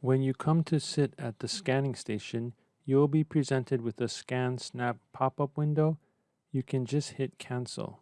When you come to sit at the scanning station, you will be presented with a ScanSnap pop-up window. You can just hit cancel.